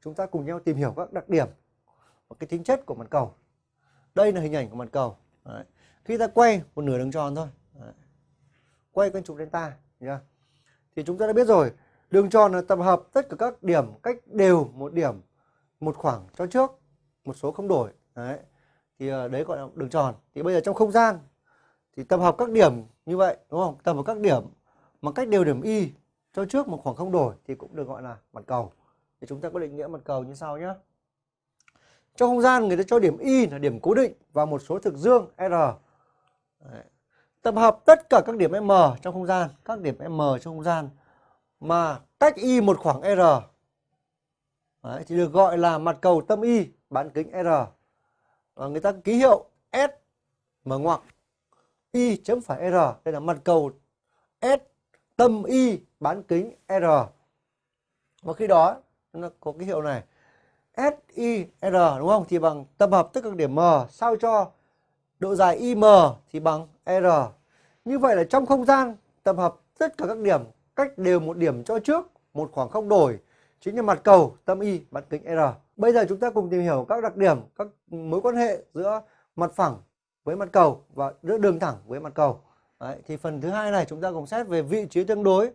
chúng ta cùng nhau tìm hiểu các đặc điểm và cái tính chất của mặt cầu. Đây là hình ảnh của mặt cầu. Đấy. Khi ta quay một nửa đường tròn thôi, Đấy. quay quanh trục delta, nhá. thì chúng ta đã biết rồi, đường tròn là tập hợp tất cả các điểm cách đều một điểm, một khoảng cho trước, một số không đổi. Đấy. Thì ờ, đấy gọi là đường tròn. Thì bây giờ trong không gian thì tập hợp các điểm như vậy, đúng không? Tập hợp các điểm mà cách đều điểm y cho trước một khoảng không đổi thì cũng được gọi là mặt cầu. Thì chúng ta có định nghĩa mặt cầu như sau nhé. Trong không gian người ta cho điểm y là điểm cố định và một số thực dương r. Đấy. Tập hợp tất cả các điểm m trong không gian, các điểm m trong không gian mà cách y một khoảng r. Đấy, thì được gọi là mặt cầu tâm y bán kính r. Và người ta ký hiệu S mở ngoặc y chấm phải r. Đây là mặt cầu S tâm y bán kính r. Và khi đó nó có cái hiệu này SIR đúng không? Thì bằng tập hợp tất cả các điểm M sao cho độ dài IM thì bằng R. Như vậy là trong không gian tập hợp tất cả các điểm cách đều một điểm cho trước một khoảng không đổi chính là mặt cầu tâm y bán kính R. Bây giờ chúng ta cùng tìm hiểu các đặc điểm, các mối quan hệ giữa mặt phẳng với mặt cầu và giữa đường thẳng với mặt cầu. Đấy, thì phần thứ hai này chúng ta cùng xét về vị trí tương đối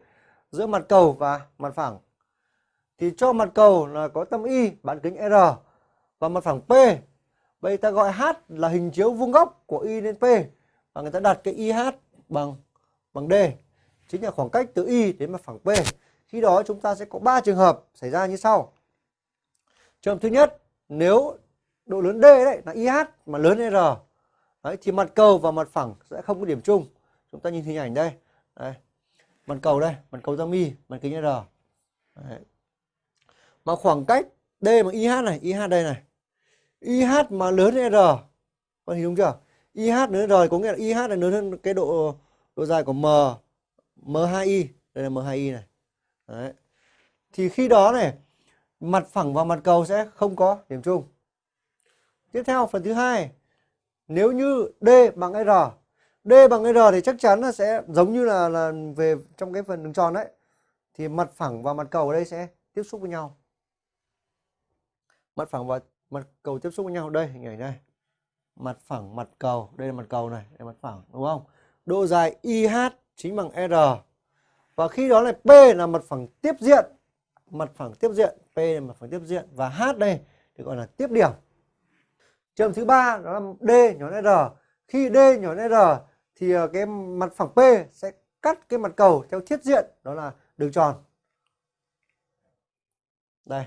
giữa mặt cầu và mặt phẳng thì cho mặt cầu là có tâm y bán kính R và mặt phẳng P. vậy ta gọi H là hình chiếu vuông góc của y đến P và người ta đặt cái IH bằng bằng D chính là khoảng cách từ y đến mặt phẳng P. Khi đó chúng ta sẽ có 3 trường hợp xảy ra như sau. Trường hợp thứ nhất, nếu độ lớn D đấy là IH mà lớn hơn R đấy, thì mặt cầu và mặt phẳng sẽ không có điểm chung. Chúng ta nhìn hình ảnh đây. đây. Mặt cầu đây, mặt cầu tâm y, mặt kính R. Đấy mà khoảng cách D bằng IH này, IH đây này. IH mà lớn hơn R. Có hiểu đúng chưa? IH lớn hơn R có nghĩa là IH là lớn hơn cái độ độ dài của M M2I. Đây là M2I này. Đấy. Thì khi đó này mặt phẳng và mặt cầu sẽ không có điểm chung. Tiếp theo phần thứ hai, nếu như D bằng R, D bằng R thì chắc chắn là sẽ giống như là là về trong cái phần đường tròn đấy. Thì mặt phẳng và mặt cầu ở đây sẽ tiếp xúc với nhau mặt phẳng và mặt cầu tiếp xúc với nhau. Đây, hình ảnh này. Mặt phẳng mặt cầu. Đây là mặt cầu này, đây là mặt phẳng, đúng không? Độ dài IH chính bằng R. Và khi đó là P là mặt phẳng tiếp diện. Mặt phẳng tiếp diện, P là mặt phẳng tiếp diện. Và H đây thì gọi là tiếp điểm. Trường thứ ba, đó là D nhỏ R. Khi D nhỏ R thì ờ, cái mặt phẳng P sẽ cắt cái mặt cầu theo thiết diện, đó là đường tròn. Đây.